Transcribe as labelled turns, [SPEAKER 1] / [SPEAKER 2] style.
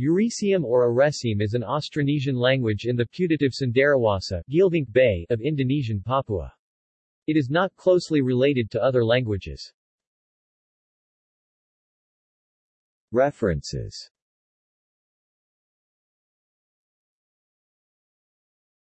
[SPEAKER 1] Yeresiam or Aresim is an Austronesian language in the putative Cenderawasih Bay of Indonesian Papua. It is not closely related to other languages. References